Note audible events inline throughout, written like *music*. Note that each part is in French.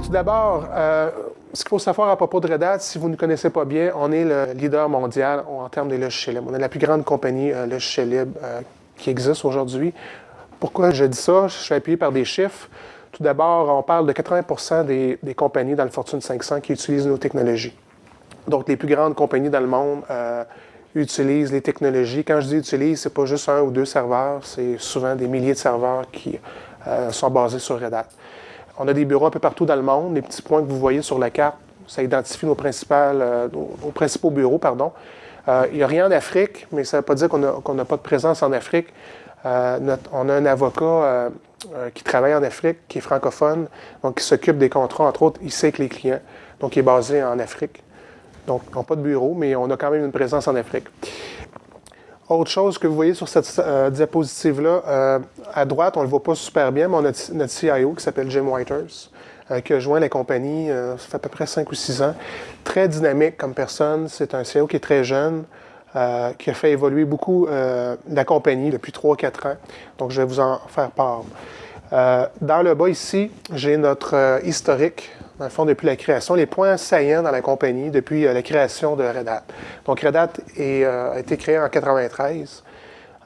Tout d'abord, euh, ce qu'il faut savoir à propos de Red Hat, si vous ne connaissez pas bien, on est le leader mondial en termes de logiciels libres. On est la plus grande compagnie euh, euh, qui existe aujourd'hui. Pourquoi je dis ça? Je suis appuyé par des chiffres. Tout d'abord, on parle de 80 des, des, compagnies dans le Fortune 500 qui utilisent nos technologies. Donc, les plus grandes compagnies dans le monde euh, utilisent les technologies. Quand je dis utilisent, ce n'est pas juste un ou deux serveurs, c'est souvent des milliers de serveurs qui sont basés sur Red Hat. On a des bureaux un peu partout dans le monde. Les petits points que vous voyez sur la carte, ça identifie nos, principales, euh, principaux bureaux. Euh, il n'y a rien en Afrique, mais ça ne veut pas dire qu'on n'a pas de présence en Afrique. Euh, on a un avocat qui travaille en Afrique, qui est francophone, donc qui s'occupe des contrats, entre autres, ici avec les clients. Donc, il est basé en Afrique. Donc, on n'a pas de bureau, mais on a quand même une présence en Afrique. Autre chose que vous voyez sur cette euh, diapositive-là, euh, à droite, on ne le voit pas super bien, mais on a notre CIO qui s'appelle Jim Whiters, euh, qui a joint la compagnie, ça fait à peu près 5 ou 6 ans. Très dynamique comme personne, c'est un CIO qui est très jeune, qui a fait évoluer beaucoup la compagnie depuis 3-4 ans. Donc, je vais vous en faire part. Dans le bas ici, j'ai notre historique dans le fond, depuis la création, les points saillants dans la compagnie depuis euh, la création de Red Hat. Donc, Red Hat euh, a été créé en 1993.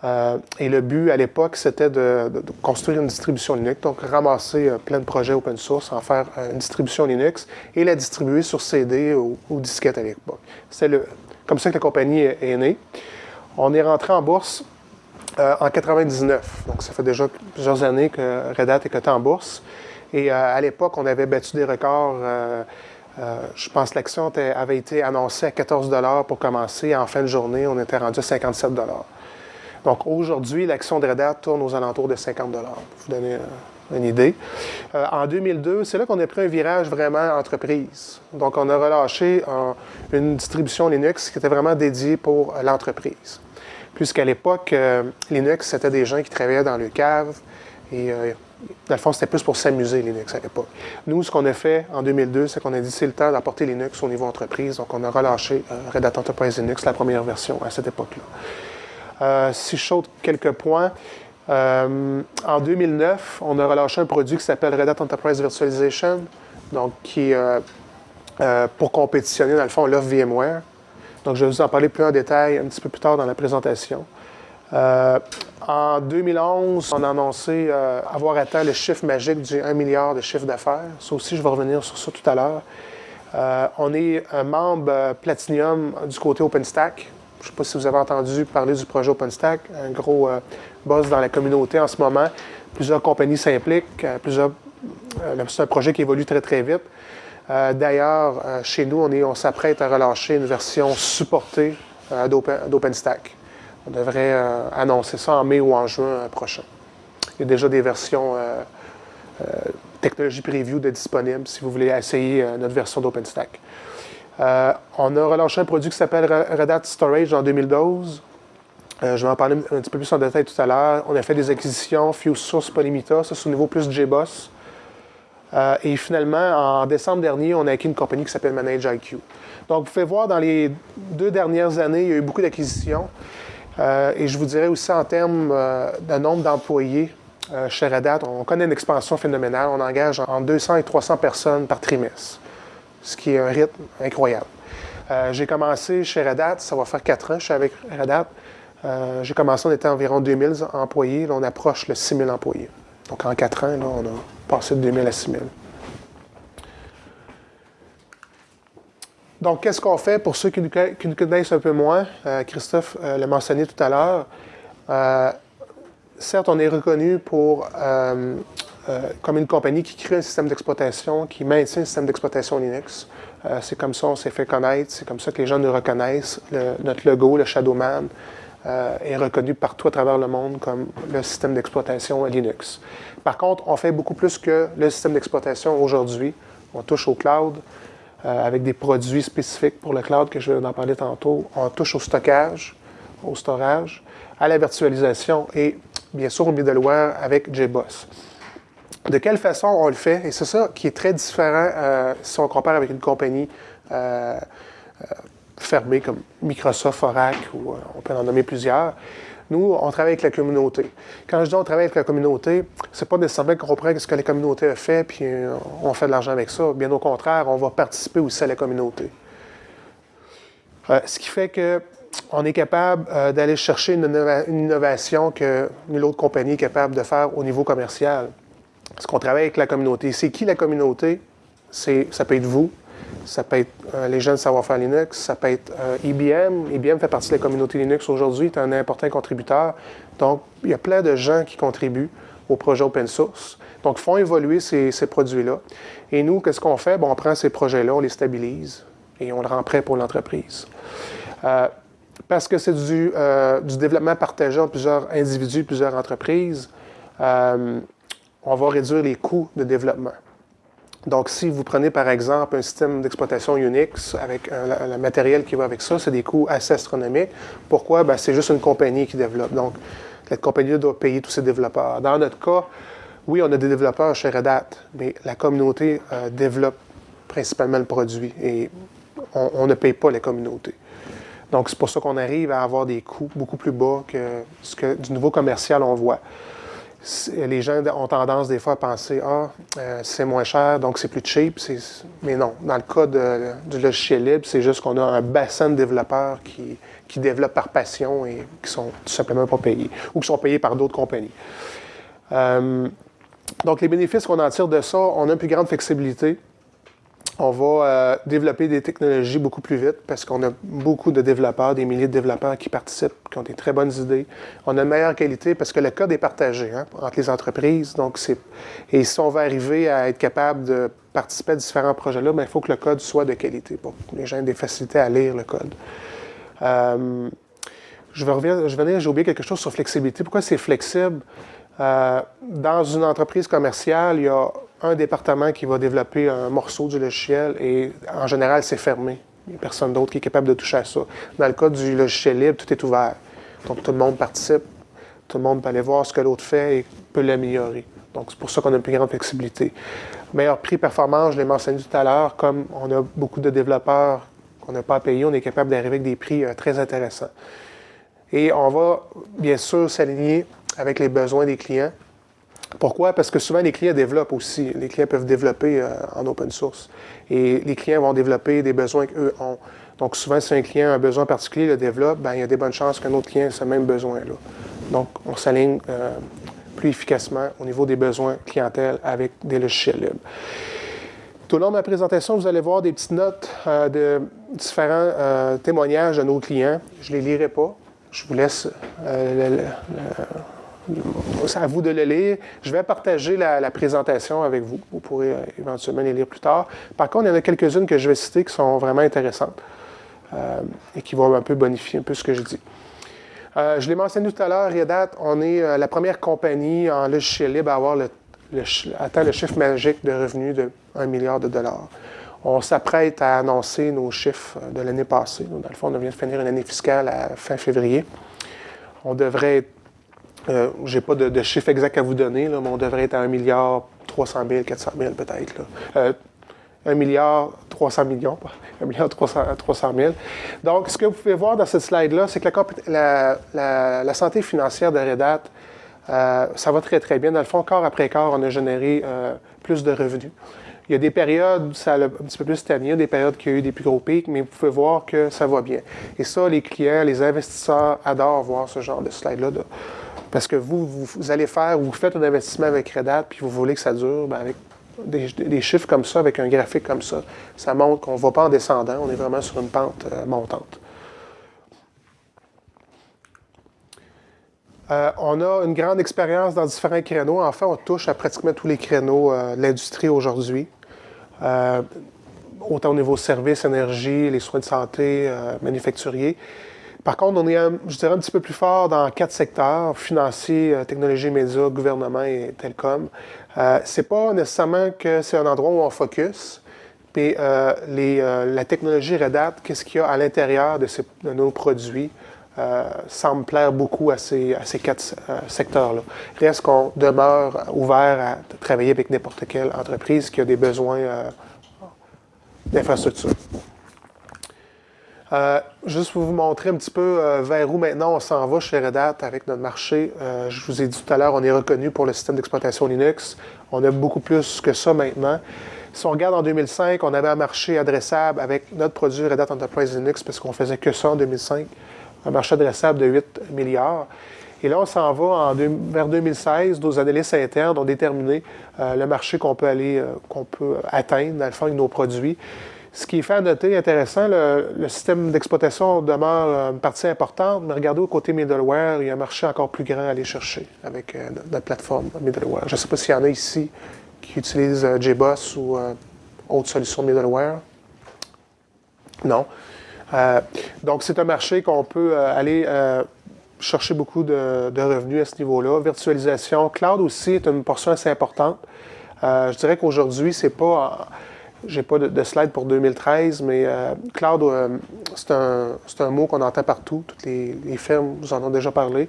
Euh, et le but à l'époque, c'était de, construire une distribution Linux, donc ramasser euh, plein de projets open source, en faire euh, une distribution Linux et la distribuer sur CD ou, disquette à l'époque. C'est comme ça que la compagnie est, née. On est rentré en bourse en 99, donc ça fait déjà plusieurs années que Red Hat est coté en bourse. Et euh, à l'époque, on avait battu des records. Euh, euh, je pense que l'action avait été annoncée à 14 pour commencer. En fin de journée, on était rendu à 57 Donc aujourd'hui, l'action de Red Hat tourne aux alentours de 50 pour vous donner une idée. Euh, en 2002, c'est là qu'on a pris un virage vraiment entreprise. Donc on a relâché euh, une distribution Linux qui était vraiment dédiée pour l'entreprise. Puisqu'à l'époque, euh, Linux, c'était des gens qui travaillaient dans le cave et dans le fond, c'était plus pour s'amuser, Linux, à l'époque. Nous, ce qu'on a fait en 2002, c'est qu'on a dit c'est le temps d'apporter Linux au niveau entreprise. Donc, on a relâché euh, Red Hat Enterprise Linux, la première version, à cette époque-là. Euh, si je saute quelques points, euh, en 2009, on a relâché un produit qui s'appelle Red Hat Enterprise Virtualization, donc qui euh, euh, pour compétitionner, dans le fond, l'offre VMware. Donc, je vais vous en parler plus en détail un petit peu plus tard dans la présentation. Euh, en 2011, on a annoncé euh, avoir atteint le chiffre magique du 1 milliard de chiffre d'affaires. Ça aussi, je vais revenir sur ça tout à l'heure. Euh, on est un membre Platinum du côté OpenStack. Je ne sais pas si vous avez entendu parler du projet OpenStack, un gros buzz dans la communauté en ce moment. Plusieurs compagnies s'impliquent, plusieurs, c'est un projet qui évolue très très vite. D'ailleurs, chez nous, on, s'apprête à relâcher une version supportée d'OpenStack. On devrait euh, annoncer ça en mai ou en juin euh, prochain. Il y a déjà des versions euh, technologie preview disponibles si vous voulez essayer notre version d'OpenStack. on a relâché un produit qui s'appelle Red Hat Storage en 2012. je vais en parler un petit peu plus en détail tout à l'heure. On a fait des acquisitions, Fuse Source, Polymita, ça c'est au niveau plus JBoss. Euh, et finalement, en décembre dernier, on a acquis une compagnie qui s'appelle ManageIQ. Donc, vous pouvez voir, dans les deux dernières années, il y a eu beaucoup d'acquisitions. Euh, et je vous dirais aussi en termes euh, de nombre d'employés euh, chez Red Hat, on connaît une expansion phénoménale. On engage entre 200 et 300 personnes par trimestre, ce qui est un rythme incroyable. J'ai commencé chez Red Hat, ça va faire quatre ans je suis avec Red Hat. J'ai commencé, on était environ 2000 employés. Là, on approche le 6000 employés. Donc en quatre ans, là, on a passé de 2000 à 6000. Donc, qu'est-ce qu'on fait pour ceux qui nous, connaissent un peu moins? Euh, Christophe euh, l'a mentionné tout à l'heure. Euh, certes, on est reconnu pour, comme une compagnie qui crée un système d'exploitation, qui maintient un système d'exploitation Linux. c'est comme ça qu'on s'est fait connaître, c'est comme ça que les gens nous reconnaissent. Notre logo, le Shadowman, est reconnu partout à travers le monde comme le système d'exploitation Linux. Par contre, on fait beaucoup plus que le système d'exploitation aujourd'hui. On touche au cloud, euh, avec des produits spécifiques pour le cloud que je vais en parler tantôt. On touche au stockage, au storage, à la virtualisation et bien sûr au middleware avec JBoss. De quelle façon on le fait? Et c'est ça qui est très différent euh, si on compare avec une compagnie euh, fermée comme Microsoft, Oracle, ou euh, on peut en nommer plusieurs. Nous, on travaille avec la communauté. Quand je dis on travaille avec la communauté, c'est pas nécessairement qu'on reprend ce que la communauté a fait puis euh, on fait de l'argent avec ça. Bien au contraire, on va participer aussi à la communauté. Euh, ce qui fait qu'on est capable d'aller chercher une, innovation que nulle autre compagnie est capable de faire au niveau commercial. Parce qu'on travaille avec la communauté. C'est qui la communauté? Ça peut être vous, ça peut être euh, les jeunes savoir-faire Linux, ça peut être IBM. Euh, IBM fait partie de la communauté Linux aujourd'hui, est un important contributeur. Donc, il y a plein de gens qui contribuent au projet open source. Donc, font évoluer ces, produits-là. Et nous, qu'est-ce qu'on fait? Bon, on prend ces projets-là, on les stabilise et on le rend prêt pour l'entreprise. Euh, parce que c'est du, du, développement partagé entre plusieurs individus, plusieurs entreprises, on va réduire les coûts de développement. Donc, si vous prenez par exemple un système d'exploitation Unix avec le matériel qui va avec ça, c'est des coûts assez astronomiques. Pourquoi? Ben, c'est juste une compagnie qui développe. Donc, cette compagnie doit payer tous ses développeurs. Dans notre cas, oui, on a des développeurs chez Red Hat, mais la communauté euh, développe principalement le produit et on, ne paye pas les communautés. Donc, c'est pour ça qu'on arrive à avoir des coûts beaucoup plus bas que ce que du niveau commercial on voit les gens ont tendance des fois à penser Ah, euh, c'est moins cher, donc c'est plus cheap. Mais non, dans le cas du logiciel libre, c'est juste qu'on a un bassin de développeurs qui, qui développent par passion et qui sont tout simplement pas payés ou qui sont payés par d'autres compagnies. Euh, donc, les bénéfices qu'on en tire de ça, on a une plus grande flexibilité on va euh, développer des technologies beaucoup plus vite parce qu'on a beaucoup de développeurs, des milliers de développeurs qui participent, qui ont des très bonnes idées. On a une meilleure qualité parce que le code est partagé hein, entre les entreprises. Donc Et si on veut arriver à être capable de participer à différents projets-là, ben, il faut que le code soit de qualité pour que les gens aient des facilités à lire le code. Euh, je vais revenir, j'ai oublié quelque chose sur flexibilité. Pourquoi c'est flexible? Euh, dans une entreprise commerciale, il y a un département qui va développer un morceau du logiciel et en général, c'est fermé. Il n'y a personne d'autre qui est capable de toucher à ça. Dans le cas du logiciel libre, tout est ouvert. Donc, tout le monde participe, tout le monde peut aller voir ce que l'autre fait et peut l'améliorer. Donc, c'est pour ça qu'on a une plus grande flexibilité. Meilleur prix performance, je l'ai mentionné tout à l'heure, comme on a beaucoup de développeurs qu'on n'a pas à payer, on est capable d'arriver avec des prix euh, très intéressants. Et on va bien sûr s'aligner avec les besoins des clients. Pourquoi? Parce que souvent, les clients développent aussi. Les clients peuvent développer euh, en open source. Et les clients vont développer des besoins qu'eux ont. Donc, souvent, si un client a un besoin particulier, le développe, bien, il y a des bonnes chances qu'un autre client ait ce même besoin-là. Donc, on s'aligne euh, plus efficacement au niveau des besoins clientèle avec des logiciels libres. Tout au long de ma présentation, vous allez voir des petites notes euh, de différents témoignages de nos clients. Je ne les lirai pas. Je vous laisse c'est à vous de le lire. Je vais partager la, présentation avec vous. Vous pourrez euh, éventuellement les lire plus tard. Par contre, il y en a quelques-unes que je vais citer qui sont vraiment intéressantes euh, et qui vont un peu bonifier un peu ce que je dis. Euh, je l'ai mentionné tout à l'heure, Red Hat, on est la première compagnie en logiciel libre à avoir le, atteint le chiffre magique de revenus de 1 milliard de dollars. On s'apprête à annoncer nos chiffres de l'année passée. Dans le fond, on vient de finir une année fiscale à fin février. On devrait être euh, je n'ai pas de, chiffre exact à vous donner, mais on devrait être à 1 milliard 300 000, 400 000 peut-être. 1 euh, milliard 300 millions, 1 milliard 300, 000. Donc, ce que vous pouvez voir dans cette slide-là, c'est que la, santé financière de Red Hat, euh, ça va très, très bien. Dans le fond, quart après quart, on a généré plus de revenus. Il y a des périodes où ça a un petit peu plus stagné, des périodes qui ont eu des plus gros pics, mais vous pouvez voir que ça va bien. Et ça, les clients, les investisseurs adorent voir ce genre de slide-là. Parce que vous, vous, allez faire, vous faites un investissement avec Red Hat, puis vous voulez que ça dure, bien avec des, chiffres comme ça, avec un graphique comme ça, ça montre qu'on ne va pas en descendant, on est vraiment sur une pente euh, montante. Euh, on a une grande expérience dans différents créneaux. En fait, on touche à pratiquement tous les créneaux euh, de l'industrie aujourd'hui. autant au niveau services, énergie, les soins de santé, manufacturiers. Par contre, on est, je dirais, un petit peu plus fort dans quatre secteurs, financiers, euh, technologie, médias, gouvernement et télécom. Euh, Ce n'est pas nécessairement que c'est un endroit où on focus, mais euh, les, la technologie Red Hat, qu'est-ce qu'il y a à l'intérieur de, nos produits, semble plaire beaucoup à ces, ces quatre secteurs-là. Reste qu'on demeure ouvert à travailler avec n'importe quelle entreprise qui a des besoins d'infrastructure. Juste pour vous montrer un petit peu vers où maintenant on s'en va chez Red Hat avec notre marché. je vous ai dit tout à l'heure, on est reconnu pour le système d'exploitation Linux. On a beaucoup plus que ça maintenant. Si on regarde en 2005, on avait un marché adressable avec notre produit Red Hat Enterprise Linux parce qu'on faisait que ça en 2005, un marché adressable de 8 milliards. Et là, on s'en va vers 2016. Nos analystes internes ont déterminé euh, le marché qu'on peut aller, euh, qu'on peut atteindre, dans le fond, avec nos produits. Ce qui est fait à noter, intéressant, le, système d'exploitation demeure une partie importante, mais regardez au côté middleware, il y a un marché encore plus grand à aller chercher avec euh, notre plateforme middleware. Je ne sais pas s'il y en a ici qui utilisent JBoss ou autre solution middleware. Non. donc, c'est un marché qu'on peut aller chercher beaucoup de, revenus à ce niveau-là. Virtualisation, cloud aussi est une portion assez importante. Euh, je dirais qu'aujourd'hui, c'est pas. J'ai pas de, slide pour 2013, mais euh, cloud, euh, c'est un, mot qu'on entend partout. Toutes les, firmes vous en ont déjà parlé.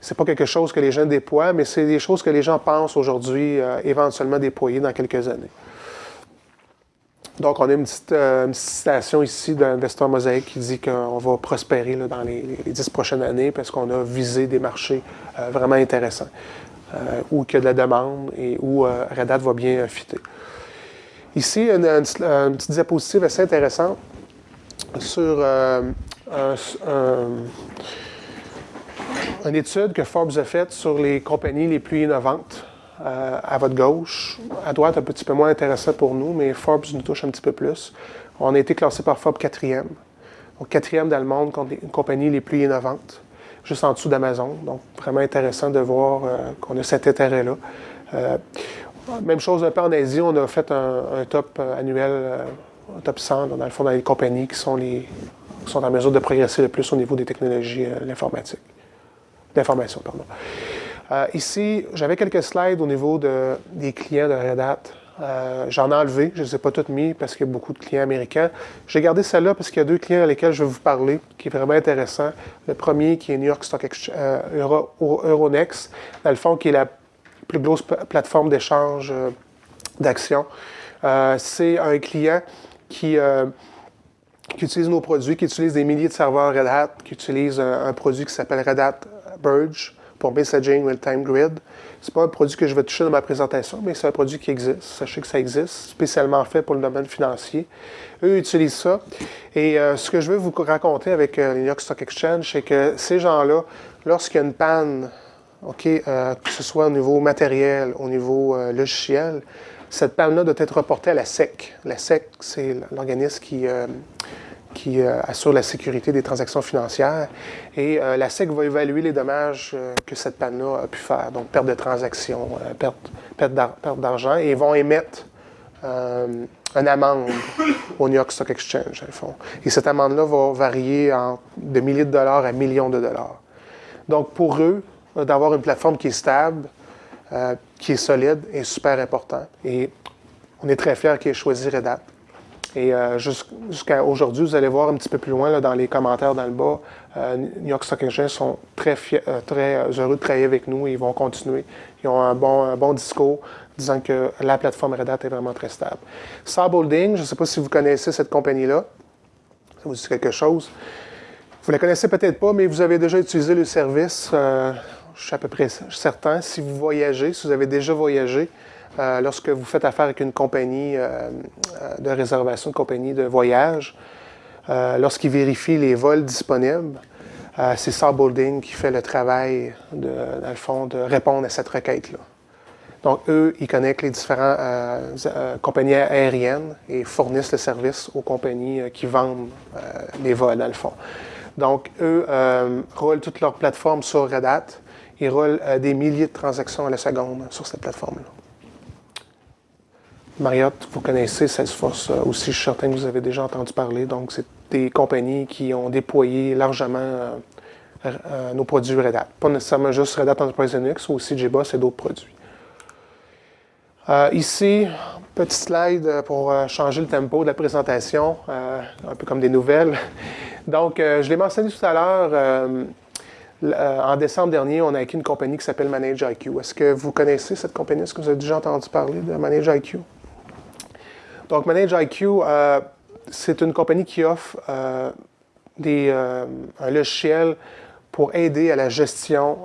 c'est pas quelque chose que les gens déploient, mais c'est des choses que les gens pensent aujourd'hui éventuellement déployer dans quelques années. Donc, on a une petite, euh, citation ici d'investeur Mosaïque qui dit qu'on va prospérer dans les, dix prochaines années parce qu'on a visé des marchés euh, vraiment intéressants, euh, où il y a de la demande et où Red Hat va bien fitter. Ici, une, petite diapositive assez intéressante sur une étude que Forbes a faite sur les compagnies les plus innovantes euh, à votre gauche. À droite, un petit peu moins intéressant pour nous, mais Forbes nous touche un petit peu plus. On a été classé par Forbes quatrième. Donc, quatrième dans le monde, une compagnie les plus innovantes, juste en dessous d'Amazon. Donc, vraiment intéressant de voir euh, qu'on a cet intérêt-là. Euh, même chose un peu en Asie, on a fait un, top annuel, un top 100, dans le fond, dans les compagnies qui sont, les, qui sont en mesure de progresser le plus au niveau des technologies de l'informatique. D'information, pardon. Euh, ici, j'avais quelques slides au niveau des clients de Red Hat. Euh, j'en ai enlevé, je ne les ai pas toutes mis parce qu'il y a beaucoup de clients américains. J'ai gardé celle-là parce qu'il y a deux clients à lesquels je vais vous parler, qui est vraiment intéressant. Le premier, qui est New York Stock Exchange, euh, Euronext, dans le fond, qui est la plus grosse plateforme d'échange d'actions. C'est un client qui, qui, utilise nos produits, qui utilise des milliers de serveurs Red Hat, qui utilise un, produit qui s'appelle Red Hat Burge pour Messaging Real-Time Grid. Ce n'est pas un produit que je vais toucher dans ma présentation, mais c'est un produit qui existe. Sachez que ça existe, spécialement fait pour le domaine financier. Eux utilisent ça. Et euh, ce que je veux vous raconter avec euh, York Stock Exchange, c'est que ces gens-là, lorsqu'il y a une panne, OK, euh, que ce soit au niveau matériel, au niveau logiciel, cette panne-là doit être reportée à la SEC. La SEC, c'est l'organisme qui qui euh, assure la sécurité des transactions financières. Et euh, la SEC va évaluer les dommages euh, que cette panne-là a pu faire, donc perte de transactions, perte, perte d'argent, et vont émettre une amende au New York Stock Exchange, fond. Et cette amende-là va varier de milliers de dollars à millions de dollars. Donc, pour eux, d'avoir une plateforme qui est stable, qui est solide, est super important. Et on est très fiers qu'ils aient choisi Red Hat. Et euh, jusqu'à aujourd'hui, vous allez voir un petit peu plus loin dans les commentaires dans le bas, euh, New York Stock Exchange sont très, euh, très heureux de travailler avec nous et ils vont continuer. Ils ont un bon, bon discours disant que la plateforme Red Hat est vraiment très stable. Saab Holding, je ne sais pas si vous connaissez cette compagnie-là. Ça vous dit quelque chose? Vous la connaissez peut-être pas, mais vous avez déjà utilisé le service. Je suis à peu près certain. Si vous voyagez, si vous avez déjà voyagé, euh, lorsque vous faites affaire avec une compagnie euh, euh, de réservation, une compagnie de voyage, lorsqu'ils vérifient les vols disponibles, c'est Saab Holding qui fait le travail, de, dans le fond, de répondre à cette requête-là. Donc, eux, ils connectent les différentes compagnies aériennes et fournissent le service aux compagnies qui vendent les vols, dans le fond. Donc, eux roulent toute leur plateforme sur Red Hat. Ils roulent des milliers de transactions à la seconde sur cette plateforme-là. Marriott, vous connaissez Salesforce euh, aussi, je suis certain que vous avez déjà entendu parler. Donc, c'est des compagnies qui ont déployé largement euh, euh, nos produits Red Hat. Pas nécessairement juste Red Hat Enterprise Linux, aussi JBoss et d'autres produits. ici, petit slide pour changer le tempo de la présentation, un peu comme des nouvelles. *laughs* Donc, je l'ai mentionné tout à l'heure. En décembre dernier, on a acquis une compagnie qui s'appelle ManageIQ. Est-ce que vous connaissez cette compagnie? Est-ce que vous avez déjà entendu parler de ManageIQ? Donc, ManageIQ, euh, c'est une compagnie qui offre euh, des, un logiciel pour aider à la gestion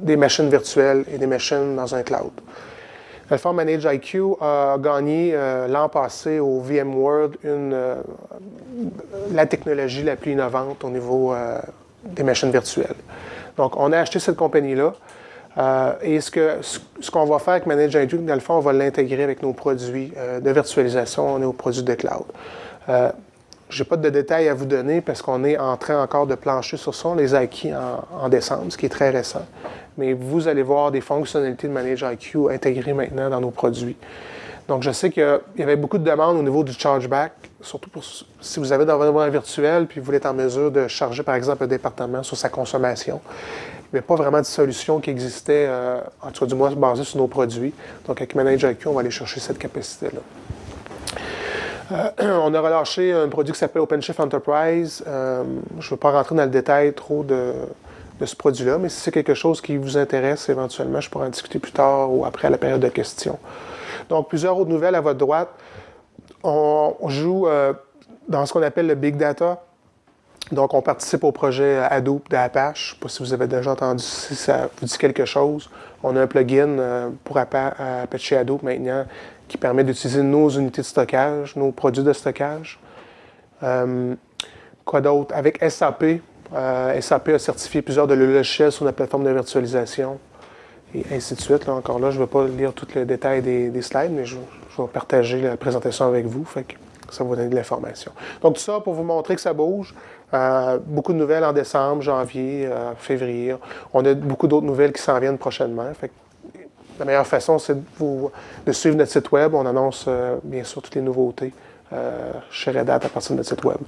des machines virtuelles et des machines dans un cloud. Alpha Manage IQ a gagné l'an passé au VMworld la technologie la plus innovante au niveau des machines virtuelles. Donc, on a acheté cette compagnie-là. Euh, et ce qu'on ce, va faire avec Manage IQ, dans le fond, on va l'intégrer avec nos produits euh, de virtualisation, nos produits de cloud. Euh, je n'ai pas de détails à vous donner parce qu'on est en train encore de plancher sur ça. On les a acquis en, en, décembre, ce qui est très récent. Mais vous allez voir des fonctionnalités de Manage IQ intégrées maintenant dans nos produits. Donc, je sais qu'il y avait beaucoup de demandes au niveau du chargeback, surtout pour, si vous avez dans environnement virtuel puis vous voulez être en mesure de charger, par exemple, un département sur sa consommation. Il n'y avait pas vraiment de solution qui existait, euh, en tout cas du moins basée sur nos produits. Donc, avec Manage IQ, on va aller chercher cette capacité-là. Euh, *clears throat* on a relâché un produit qui s'appelle OpenShift Enterprise. Euh, je ne veux pas rentrer dans le détail trop de, de ce produit-là, mais si c'est quelque chose qui vous intéresse éventuellement, je pourrais en discuter plus tard ou après la période de questions. Donc, plusieurs autres nouvelles à votre droite. On, joue euh, dans ce qu'on appelle le Big Data. Donc, on participe au projet Hadoop d'Apache. Je ne sais pas si vous avez déjà entendu, si ça vous dit quelque chose. On a un plugin euh, pour Apache Hadoop maintenant qui permet d'utiliser nos unités de stockage, nos produits de stockage. Euh, quoi d'autre? Avec SAP, SAP a certifié plusieurs de leurs logiciels sur la plateforme de virtualisation et ainsi de suite. Là, encore là, je ne vais pas lire tout le détail des, slides, mais je, vais partager la présentation avec vous. Ça va vous donner de l'information. Donc, tout ça pour vous montrer que ça bouge. Euh, beaucoup de nouvelles en décembre, janvier, euh, février. On a beaucoup d'autres nouvelles qui s'en viennent prochainement. La meilleure façon, c'est de suivre notre site web. On annonce euh, bien sûr toutes les nouveautés chez Red Hat à partir de notre site web.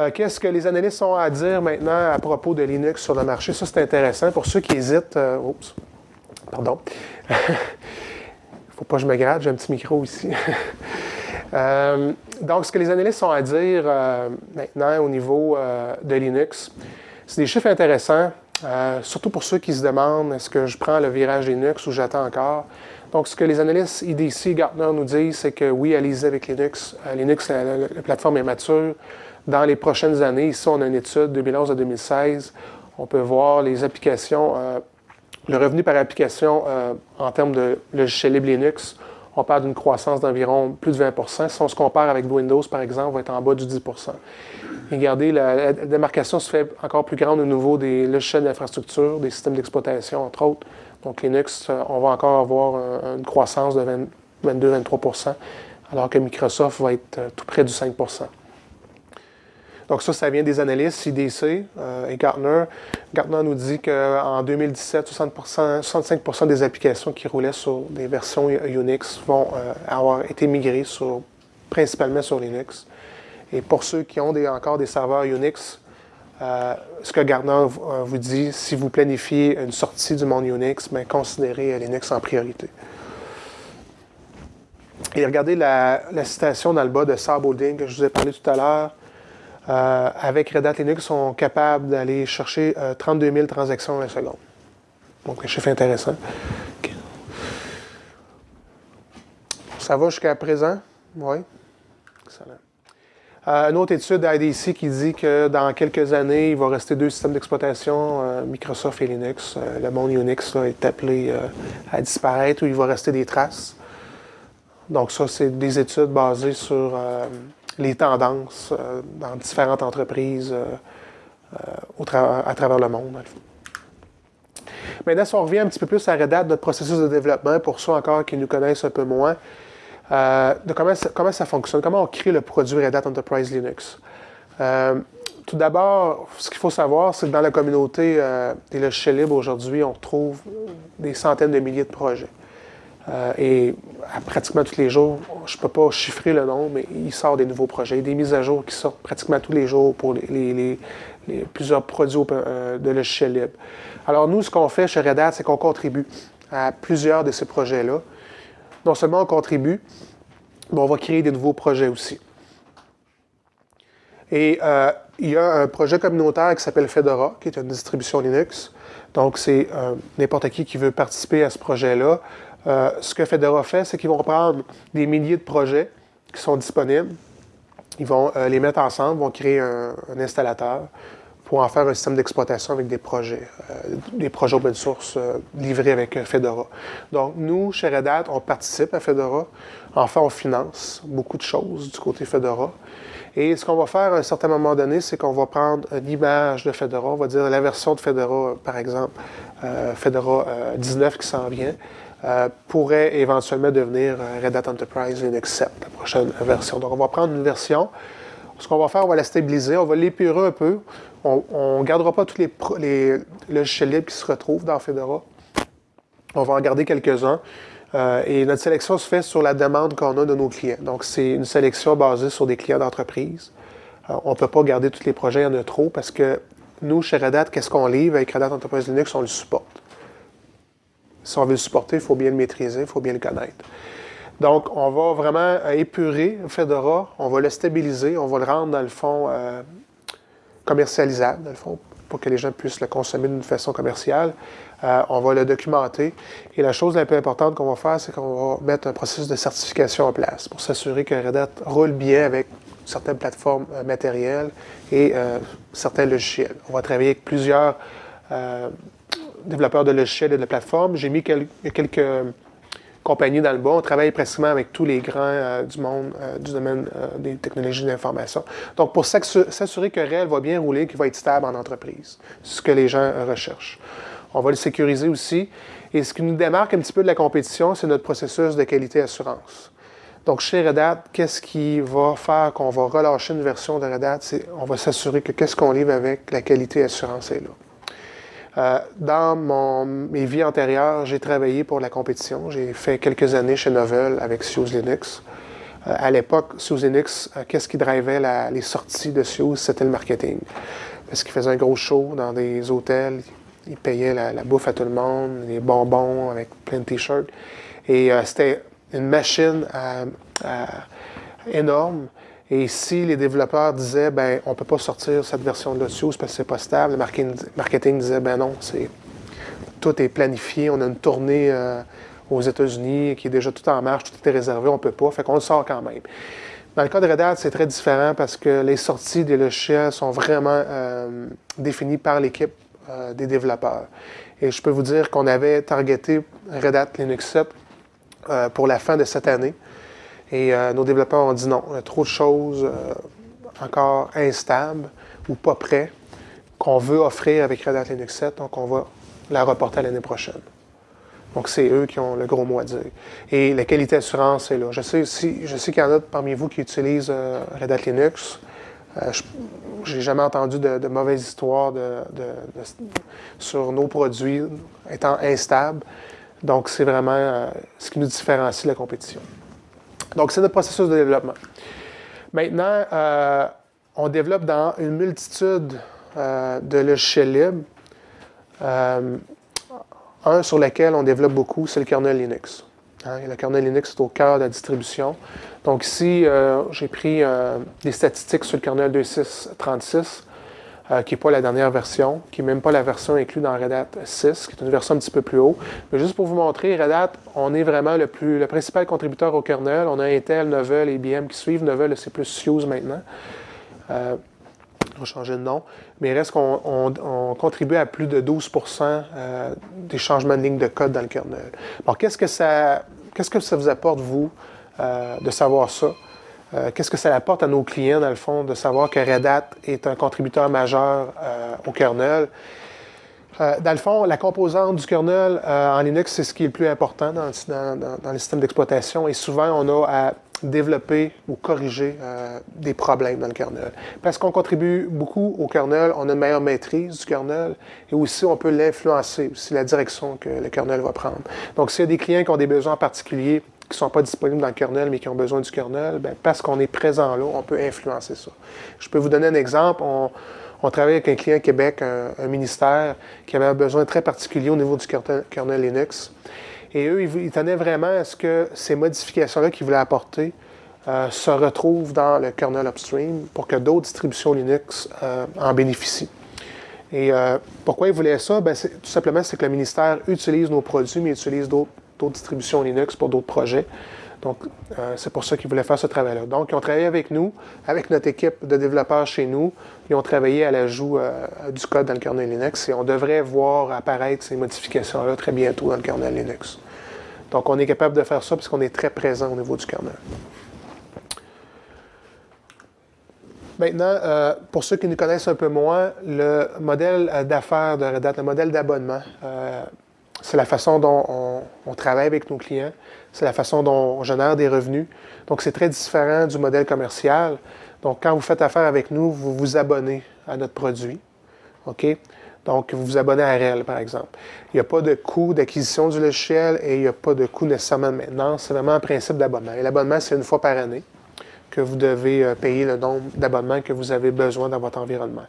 Euh, qu'est-ce que les analystes ont à dire maintenant à propos de Linux sur le marché? Ça, c'est intéressant. Pour ceux qui hésitent, euh, oups, pardon. Il *laughs* faut pas que je me gratte, j'ai un petit micro ici. *laughs* Euh, donc, ce que les analystes ont à dire maintenant au niveau de Linux, c'est des chiffres intéressants, surtout pour ceux qui se demandent est-ce que je prends le virage Linux ou j'attends encore? Donc, ce que les analystes IDC, Gartner nous disent, c'est que oui, allez-y avec Linux. Linux, la plateforme est mature dans les prochaines années. Ici, on a une étude 2011 à 2016. On peut voir les applications, euh, le revenu par application euh, en termes de logiciel libre Linux. On parle d'une croissance d'environ plus de 20% Si on se compare avec Windows, par exemple, on va être en bas du 10 Et regardez, la, démarcation se fait encore plus grande au niveau des logiciels d'infrastructure, des systèmes d'exploitation, entre autres. Donc, Linux, euh, on va encore avoir une croissance de 22-23% alors que Microsoft va être tout près du 5 donc ça, ça vient des analystes CDC euh, et Gartner. Gartner nous dit qu'en 2017, 65% des applications qui roulaient sur des versions Unix vont euh, avoir été migrées sur, principalement sur Linux. Et pour ceux qui ont encore des serveurs Unix, euh, ce que Gartner vous dit, si vous planifiez une sortie du monde Unix, mais considérez Linux en priorité. Et regardez la, citation dans le bas de Saab que je vous ai parlé tout à l'heure. Euh, avec Red Hat Linux, sont capables d'aller chercher 32 euh, 000 transactions à la seconde. Donc, un chiffre intéressant. Ça va jusqu'à présent? Oui. Excellent. Euh, une autre étude IDC qui dit que dans quelques années, il va rester deux systèmes d'exploitation, Microsoft et Linux. le monde Unix est appelé à disparaître ou il va rester des traces. Donc ça, c'est des études basées sur les tendances euh, dans différentes entreprises euh, euh, à travers le monde. Maintenant, si on revient un petit peu plus à Red Hat, notre processus de développement, pour ceux encore qui nous connaissent un peu moins, de comment, ça, comment, ça, fonctionne, comment on crée le produit Red Hat Enterprise Linux. tout d'abord, ce qu'il faut savoir, c'est que dans la communauté des logiciels libres aujourd'hui, on trouve des centaines de milliers de projets. Euh, et pratiquement tous les jours, je ne peux pas chiffrer le nombre, mais il sort des nouveaux projets, des mises à jour qui sortent pratiquement tous les jours pour les, plusieurs produits euh, de logiciels libres. Alors nous, ce qu'on fait chez Red Hat, c'est qu'on contribue à plusieurs de ces projets-là. Non seulement on contribue, mais on va créer des nouveaux projets aussi. Et euh, il y a un projet communautaire qui s'appelle Fedora, qui est une distribution Linux. Donc, c'est n'importe qui qui veut participer à ce projet-là euh, ce que Fedora fait, c'est qu'ils vont prendre des milliers de projets qui sont disponibles. Ils vont les mettre ensemble, vont créer un, installateur pour en faire un système d'exploitation avec des projets, des projets open source livrés avec Fedora. Donc, nous, chez Red Hat, on participe à Fedora. Enfin, on finance beaucoup de choses du côté Fedora. Et ce qu'on va faire à un certain moment donné, c'est qu'on va prendre une image de Fedora, on va dire la version de Fedora, par exemple, euh, Fedora 19 euh, qui s'en vient, euh, pourrait éventuellement devenir Red Hat Enterprise Linux 7, la prochaine version. Donc, on va prendre une version. Ce qu'on va faire, on va la stabiliser, on va l'épurer un peu. On ne gardera pas tous les, logiciels libres qui se retrouvent dans Fedora. On va en garder quelques-uns. Euh, et notre sélection se fait sur la demande qu'on a de nos clients. Donc, c'est une sélection basée sur des clients d'entreprise. Euh, on ne peut pas garder tous les projets, il y en a trop, parce que nous, chez Red Hat, qu'est-ce qu'on livre avec Red Hat Enterprise Linux? On le supporte. Si on veut le supporter, il faut bien le maîtriser, il faut bien le connaître. Donc, on va vraiment épurer Fedora, on va le stabiliser, on va le rendre, dans le fond, euh, commercialisable, dans le fond, pour que les gens puissent le consommer d'une façon commerciale. Euh, on va le documenter. Et la chose la plus importante qu'on va faire, c'est qu'on va mettre un processus de certification en place pour s'assurer que Red Hat roule bien avec certaines plateformes euh, matérielles et certains logiciels. On va travailler avec plusieurs développeurs de logiciels et de plateformes. J'ai mis quelques compagnie dans le bas. On travaille pratiquement avec tous les grands euh, du monde euh, du domaine euh, des technologies de l'information. Donc, pour s'assurer que REL va bien rouler, qu'il va être stable en entreprise, c'est ce que les gens recherchent. On va le sécuriser aussi. Et ce qui nous démarque un petit peu de la compétition, c'est notre processus de qualité assurance. Donc, chez Red Hat, qu'est-ce qui va faire qu'on va relâcher une version de Red Hat? On va s'assurer que qu'est-ce qu'on livre avec la qualité assurance est là. Euh, dans mes vies antérieures, j'ai travaillé pour la compétition. J'ai fait quelques années chez Novell avec SUSE Linux. Euh, à l'époque, SUSE Linux, euh, qu'est-ce qui drivait les sorties de SUSE? C'était le marketing. Parce qu'il faisait un gros show dans des hôtels. Il payait la, bouffe à tout le monde, les bonbons avec plein de t-shirts. Et c'était une machine énorme. Et si les développeurs disaient, ben, on ne peut pas sortir cette version de Lotus parce que c'est pas stable, le marketing, disait, ben non, c'est tout est planifié, on a une tournée euh, aux États-Unis qui est déjà tout en marche, tout est réservé, on ne peut pas, fait qu'on le sort quand même. Dans le cas de Red Hat, c'est très différent parce que les sorties des logiciels sont vraiment euh, définies par l'équipe euh, des développeurs. Et je peux vous dire qu'on avait targeté Red Hat Linux 7 pour la fin de cette année. Et euh, nos développeurs ont dit non, il y a trop de choses euh, encore instables ou pas prêts qu'on veut offrir avec Red Hat Linux 7, donc on va la reporter à l'année prochaine. Donc, c'est eux qui ont le gros mot à dire. Et la qualité d'assurance est là. Je sais, je sais qu'il y en a parmi vous qui utilisent euh, Red Hat Linux. Je n'ai jamais entendu de, mauvaises histoires sur nos produits étant instables. Donc, c'est vraiment ce qui nous différencie de la compétition. Donc, c'est notre processus de développement. Maintenant, euh, on développe dans une multitude euh, de logiciels libres. Euh, un sur lequel on développe beaucoup, c'est le kernel Linux. Hein, le kernel Linux est au cœur de la distribution. Donc ici, j'ai pris des statistiques sur le kernel 2.6.36. Euh, qui n'est pas la dernière version, qui n'est même pas la version inclue dans Red Hat 6, qui est une version un petit peu plus haut. Mais juste pour vous montrer, Red Hat, on est vraiment le, plus, le principal contributeur au kernel. On a Intel, Novell, IBM qui suivent. Novell, c'est plus SUSE maintenant. Euh, on va changer de nom. Mais il reste qu'on contribue à plus de 12% euh, des changements de ligne de code dans le kernel. Alors, qu'est-ce que ça, qu'est-ce que ça vous apporte, vous, de savoir ça? Euh, qu'est-ce que ça apporte à nos clients, dans le fond, de savoir que Red Hat est un contributeur majeur euh, au kernel? Euh, dans le fond, la composante du kernel en Linux, c'est ce qui est le plus important dans, dans, les systèmes d'exploitation et souvent, on a à développer ou corriger des problèmes dans le kernel. Parce qu'on contribue beaucoup au kernel, on a une meilleure maîtrise du kernel et aussi on peut l'influencer, aussi la direction que le kernel va prendre. Donc, s'il y a des clients qui ont des besoins particuliers qui ne sont pas disponibles dans le kernel, mais qui ont besoin du kernel, bien, parce qu'on est présent là, on peut influencer ça. Je peux vous donner un exemple. On, travaille avec un client Québec, un, ministère, qui avait un besoin très particulier au niveau du kernel, Linux. Et eux, ils, tenaient vraiment à ce que ces modifications-là qu'ils voulaient apporter euh, se retrouvent dans le kernel upstream pour que d'autres distributions Linux euh, en bénéficient. Et euh, pourquoi ils voulaient ça? Bien, tout simplement, c'est que le ministère utilise nos produits, mais utilise d'autres d'autres distributions Linux pour d'autres projets. Donc, euh, c'est pour ça qu'ils voulaient faire ce travail-là. Donc, ils ont travaillé avec nous, avec notre équipe de développeurs chez nous. Ils ont travaillé à l'ajout euh, du code dans le kernel Linux et on devrait voir apparaître ces modifications-là très bientôt dans le kernel Linux. Donc, on est capable de faire ça parce qu'on est très présent au niveau du kernel. Maintenant, euh, pour ceux qui nous connaissent un peu moins, le modèle d'affaires de Red Hat, le modèle d'abonnement, c'est la façon dont on, travaille avec nos clients, c'est la façon dont on génère des revenus. Donc, c'est très différent du modèle commercial. Donc, quand vous faites affaire avec nous, vous vous abonnez à notre produit. OK? Donc, vous vous abonnez à REL, par exemple. Il n'y a pas de coût d'acquisition du logiciel et il n'y a pas de coût nécessairement de maintenance. C'est vraiment un principe d'abonnement. Et l'abonnement, c'est une fois par année que vous devez euh, payer le nombre d'abonnements que vous avez besoin dans votre environnement.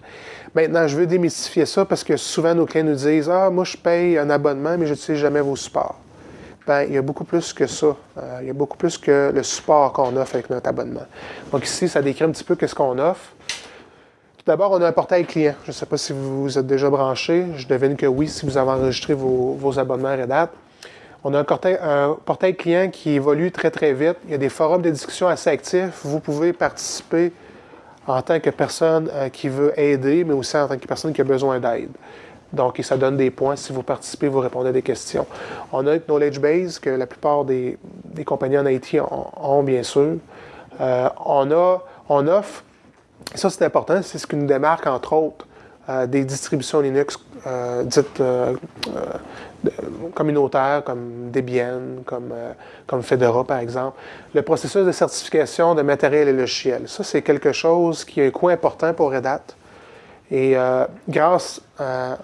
Maintenant, je veux démystifier ça parce que souvent nos clients nous disent Ah, moi je paye un abonnement, mais je n'utilise jamais vos supports. Bien, il y a beaucoup plus que ça. Euh, il y a beaucoup plus que le support qu'on offre avec notre abonnement. Donc ici, ça décrit un petit peu qu'est-ce qu'on offre. Tout d'abord, on a un portail client. Je ne sais pas si vous êtes déjà branché. Je devine que oui, si vous avez enregistré vos, vos abonnements Red Hat. On a un portail, client qui évolue très, très vite. Il y a des forums de discussion assez actifs. Vous pouvez participer en tant que personne euh, qui veut aider, mais aussi en tant que personne qui a besoin d'aide. Donc, ça donne des points. Si vous participez, vous répondez à des questions. On a une knowledge base que la plupart des, compagnies en IT ont, bien sûr. Euh, on, a, on offre, ça c'est important, c'est ce qui nous démarque entre autres euh, des distributions Linux dites communautaires comme Debian, comme, euh, comme Fedora par exemple. Le processus de certification de matériel et logiciel, ça c'est quelque chose qui a un coût important pour Red Hat. Et euh, grâce euh,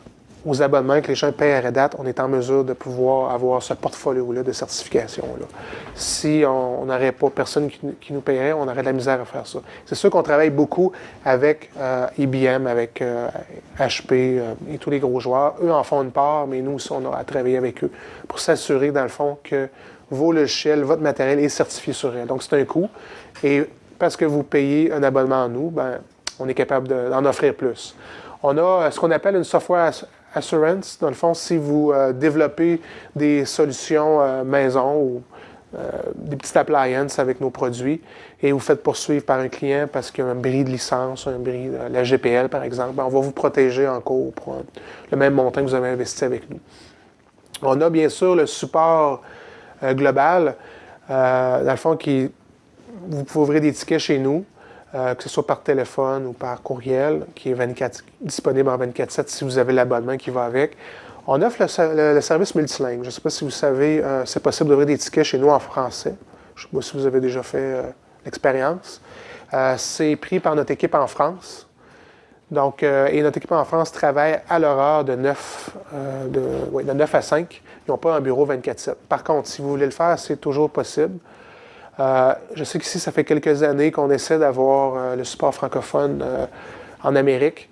aux abonnements que les gens payent à Red Hat, on est en mesure de pouvoir avoir ce portfolio-là de certification-là. Si on n'aurait pas personne qui, nous paierait, on aurait de la misère à faire ça. C'est sûr qu'on travaille beaucoup avec IBM, euh, avec HP euh, euh, et tous les gros joueurs. Eux en font une part, mais nous aussi, on a à travailler avec eux pour s'assurer, dans le fond, que vos logiciels, votre matériel est certifié sur Red. Donc, c'est un coût. Et parce que vous payez un abonnement à nous, ben, on est capable d'en offrir plus. On a ce qu'on appelle une software assurance. Dans le fond, si vous euh, développez des solutions euh, maison ou euh, des petites appliances avec nos produits et vous faites poursuivre par un client parce qu'il y a un bris de licence, un bris de la GPL par exemple, ben, on va vous protéger en cours pour le même montant que vous avez investi avec nous. On a bien sûr le support global, dans le fond, qui, vous pouvez ouvrir des tickets chez nous. Euh, que ce soit par téléphone ou par courriel, qui est 24, disponible en 24-7 si vous avez l'abonnement qui va avec. On offre le, service multilingue. Je ne sais pas si vous savez, euh, c'est possible d'ouvrir des tickets chez nous en français. Je ne sais pas si vous avez déjà fait euh, l'expérience. c'est pris par notre équipe en France. Donc, et notre équipe en France travaille à l'heure de 9, de, de 9 à 5. Ils n'ont pas un bureau 24-7. Par contre, si vous voulez le faire, c'est toujours possible. Euh, je sais qu'ici, ça fait quelques années qu'on essaie d'avoir euh, le support francophone euh, en Amérique.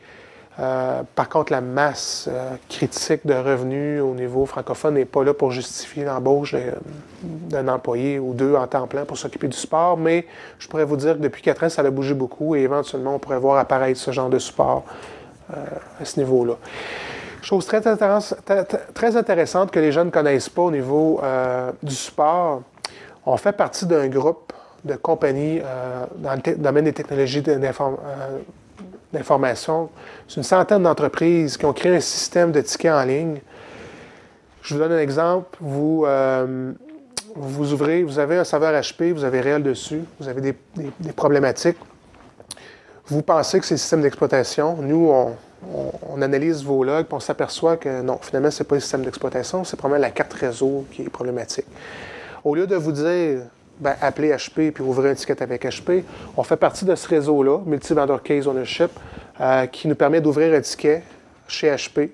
par contre, la masse critique de revenus au niveau francophone n'est pas là pour justifier l'embauche d'un employé ou deux en temps plein pour s'occuper du sport, mais je pourrais vous dire que depuis quatre ans, ça a bougé beaucoup et éventuellement, on pourrait voir apparaître ce genre de support à ce niveau-là. Chose très, très, intéressante que les jeunes ne connaissent pas au niveau du support, on fait partie d'un groupe de compagnies euh, dans le domaine des technologies euh, d'information. C'est une centaine d'entreprises qui ont créé un système de tickets en ligne. Je vous donne un exemple. Vous, euh, vous ouvrez, vous avez un serveur HP, vous avez réel dessus, vous avez des, problématiques. Vous pensez que c'est le système d'exploitation. Nous, on, analyse vos logs on s'aperçoit que non, finalement, ce n'est pas le système d'exploitation, c'est probablement la carte réseau qui est problématique. Au lieu de vous dire, ben, appelez HP puis ouvrez un ticket avec HP, on fait partie de ce réseau-là, Multi-Vendor Case Ownership, euh, qui nous permet d'ouvrir un ticket chez HP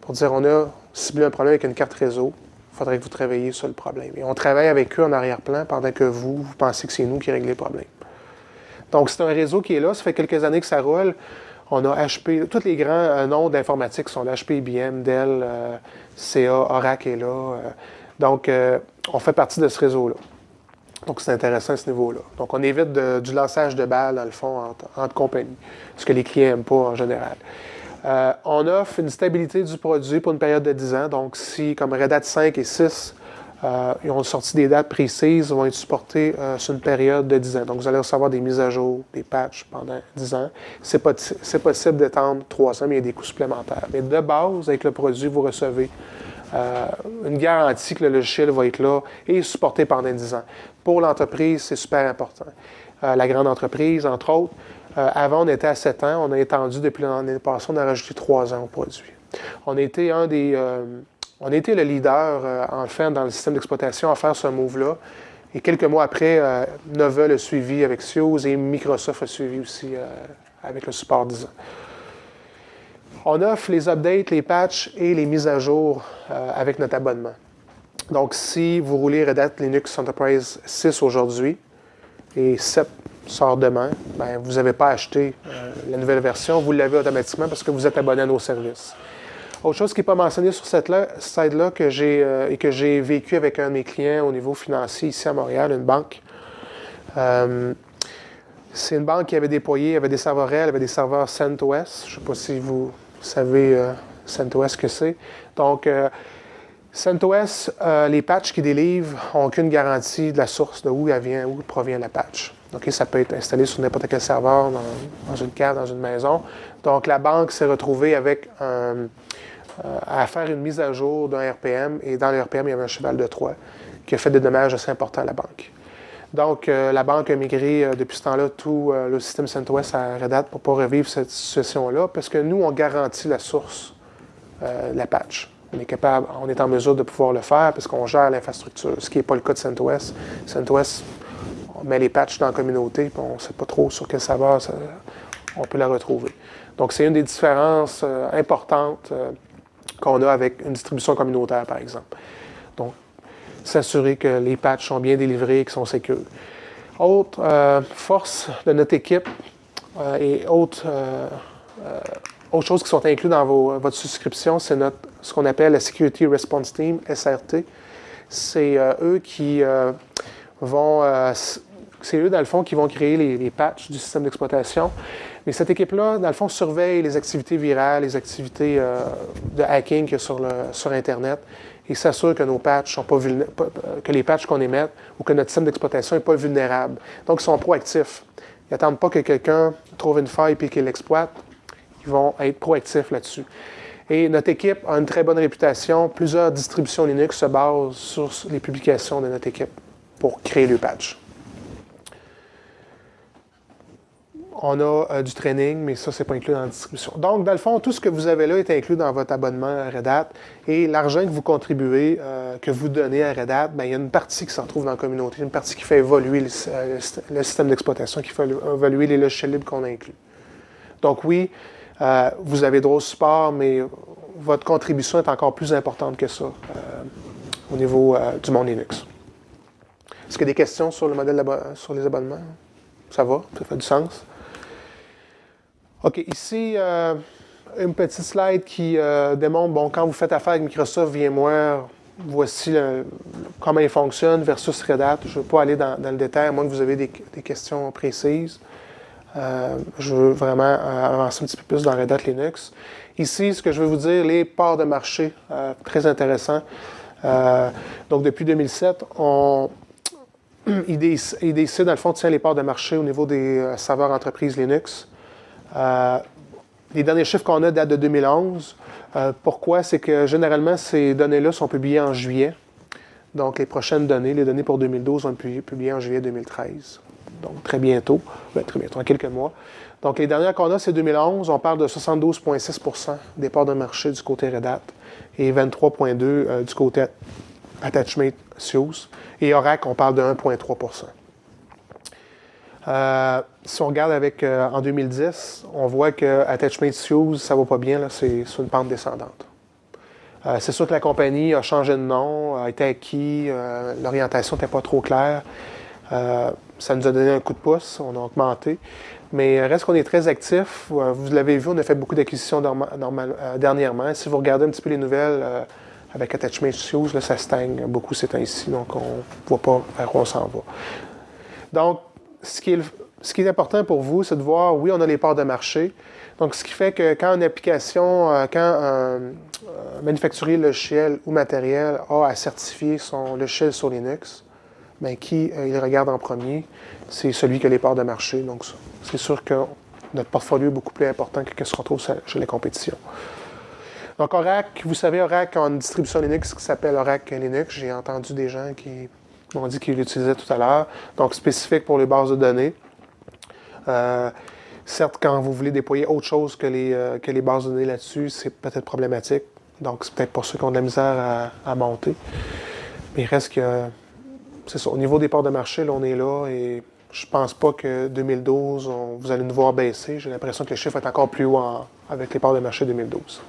pour dire on a ciblé un problème avec une carte réseau, il faudrait que vous travailliez sur le problème. Et on travaille avec eux en arrière-plan pendant que vous, vous pensez que c'est nous qui réglons le problème. Donc, c'est un réseau qui est là. Ça fait quelques années que ça roule. On a HP, tous les grands euh, noms d'informatique sont là. HP, IBM, Dell, euh, CA, Oracle est là. donc, on fait partie de ce réseau-là. Donc, c'est intéressant à ce niveau-là. Donc, on évite du lançage de balles, dans le fond, entre, compagnies, ce que les clients n'aiment pas en général. Euh, on offre une stabilité du produit pour une période de 10 ans. Donc, si, comme Red Hat 5 et 6, Euh, ils ont sorti des dates précises, vont être supportés euh, sur une période de 10 ans. Donc, vous allez recevoir des mises à jour, des patchs pendant 10 ans. C'est possible d'étendre 3 ans, mais il y a des coûts supplémentaires. Mais de base, avec le produit, vous recevez euh, une garantie que le logiciel va être là et supporté pendant 10 ans. Pour l'entreprise, c'est super important. la grande entreprise, entre autres, avant, on était à 7 ans. On a étendu depuis l'année passée, on a rajouté 3 ans au produit. On été un des on été le leader, euh, enfin, dans le système d'exploitation à faire ce move-là. Et quelques mois après, euh, Nova a suivi avec Sios et Microsoft a suivi aussi euh, avec le support 10 ans. On offre les updates, les patchs et les mises à jour avec notre abonnement. Donc, si vous roulez Red Hat Linux Enterprise 6 aujourd'hui et 7 sort demain, ben, vous n'avez pas acheté la nouvelle version, vous l'avez automatiquement parce que vous êtes abonné à nos services. Autre chose qui n'est pas mentionné sur cette slide-là que j'ai euh, et que j'ai vécu avec un de mes clients au niveau financier ici à Montréal, une banque. Euh, c'est une banque qui avait déployé, avait des serveurs réels, avait des serveurs CentOS. Je ne sais pas si vous savez euh, CentOS que c'est. Donc, CentOS, les patchs qu'ils délivrent n'ont aucune garantie de la source, de où elle vient, où provient la patch. Donc, ça peut être installé sur n'importe quel serveur, dans, une carte, dans une maison. Donc, la banque s'est retrouvée avec euh, à faire une mise à jour d'un RPM. Et dans le RPM, il y avait un cheval de Troie qui a fait des dommages assez importants à la banque. Donc, euh, la banque a migré euh, depuis ce temps-là tout le système CentOS à Red Hat pour ne pas revivre cette situation-là, parce que nous, on garantit la source la patch. On est capable, on est en mesure de pouvoir le faire parce qu'on gère l'infrastructure, ce qui n'est pas le cas de CentOS. CentOS, on met les patchs dans la communauté, puis on ne sait pas trop sur quel serveur on peut la retrouver. Donc, c'est une des différences importantes qu'on a avec une distribution communautaire, par exemple. Donc, s'assurer que les patchs sont bien délivrés et qu'ils sont sécures. Autre euh, force de notre équipe euh, et autre, euh, autre chose qui sont inclus dans votre souscription, c'est ce qu'on appelle la Security Response Team, SRT. C'est eux qui vont c'est eux, dans le fond, qui vont créer les, patchs du système d'exploitation. Mais cette équipe-là, dans le fond, surveille les activités virales, les activités euh, de hacking qu'il y a sur, Internet et s'assure que nos patchs sont pas, que les patchs qu'on émette ou que notre système d'exploitation n'est pas vulnérable. Donc, ils sont proactifs. Ils n'attendent pas que quelqu'un trouve une faille et qu'il l'exploite. Ils vont être proactifs là-dessus. Et notre équipe a une très bonne réputation. Plusieurs distributions Linux se basent sur les publications de notre équipe pour créer le patch. On a euh, du training, mais ça, ce n'est pas inclus dans la distribution. Donc, dans le fond, tout ce que vous avez là est inclus dans votre abonnement Red Hat. Et l'argent que vous contribuez, euh, que vous donnez à Red Hat, bien, il y a une partie qui se retrouve dans la communauté, une partie qui fait évoluer le, euh, système d'exploitation, qui fait évoluer les logiciels libres qu'on inclut. Donc, oui, vous avez droit au support, mais votre contribution est encore plus importante que ça au niveau du monde Linux. Est-ce qu'il y a des questions sur le modèle sur les abonnements? Ça va? Ça fait du sens? OK, ici, euh, une petite slide qui euh, démontre, bon, quand vous faites affaire avec Microsoft VMware, voici comment il fonctionne versus Red Hat. Je ne vais pas aller dans, le détail, à moins que vous ayez des, questions précises. Euh, je veux vraiment avancer un petit peu plus dans Red Hat Linux. Ici, ce que je veux vous dire, les parts de marché, très intéressant. donc, depuis 2007, on, *clears throat* IDC, dans le fond, tient les parts de marché au niveau des serveurs entreprises Linux. Euh, les derniers chiffres qu'on a datent de 2011. Euh, pourquoi? C'est que généralement, ces données-là sont publiées en juillet. Donc, les prochaines données, les données pour 2012, vont être publiées en juillet 2013. Donc, très bientôt. Ben, très bientôt, en quelques mois. Donc, les dernières qu'on a, c'est 2011. On parle de 72,6 des parts de marché du côté Red Hat et 23,2% euh, du côté Attachment. Et Oracle, on parle de 1,3 euh, si on regarde avec euh, en 2010, on voit que Attachment Use, ça va pas bien, c'est sur une pente descendante. Euh, c'est sûr que la compagnie a changé de nom, a été acquis, l'orientation n'était pas trop claire. ça nous a donné un coup de pouce, on a augmenté. Mais reste qu'on est très actif. vous l'avez vu, on a fait beaucoup d'acquisitions dernièrement. Si vous regardez un petit peu les nouvelles avec Attachment Use, ça stagne beaucoup ces temps-ci, donc on ne voit pas vers où on s'en va. Donc, ce qui, est, important pour vous, c'est de voir, oui, on a les parts de marché. Donc, ce qui fait que quand une application, euh, quand un, manufacturier logiciel ou matériel a à certifier son logiciel sur Linux, bien, qui il regarde en premier? C'est celui qui a les parts de marché. Donc, c'est sûr que notre portfolio est beaucoup plus important que ce qu'on trouve chez les compétitions. Donc, Oracle, vous savez, Oracle a une distribution Linux qui s'appelle Oracle Linux. J'ai entendu des gens qui m'ont dit qu'ils l'utilisaient tout à l'heure. Donc, spécifique pour les bases de données. Euh, certes, quand vous voulez déployer autre chose que les, euh, que bases données là-dessus, c'est peut-être problématique. Donc, c'est peut-être pour ceux qui ont de la misère à, monter. Mais il reste que, c'est ça, au niveau des parts de marché, là, on est là et je pense pas que 2012, vous allez nous voir baisser. J'ai l'impression que les chiffres vont être encore plus haut avec les parts de marché 2012.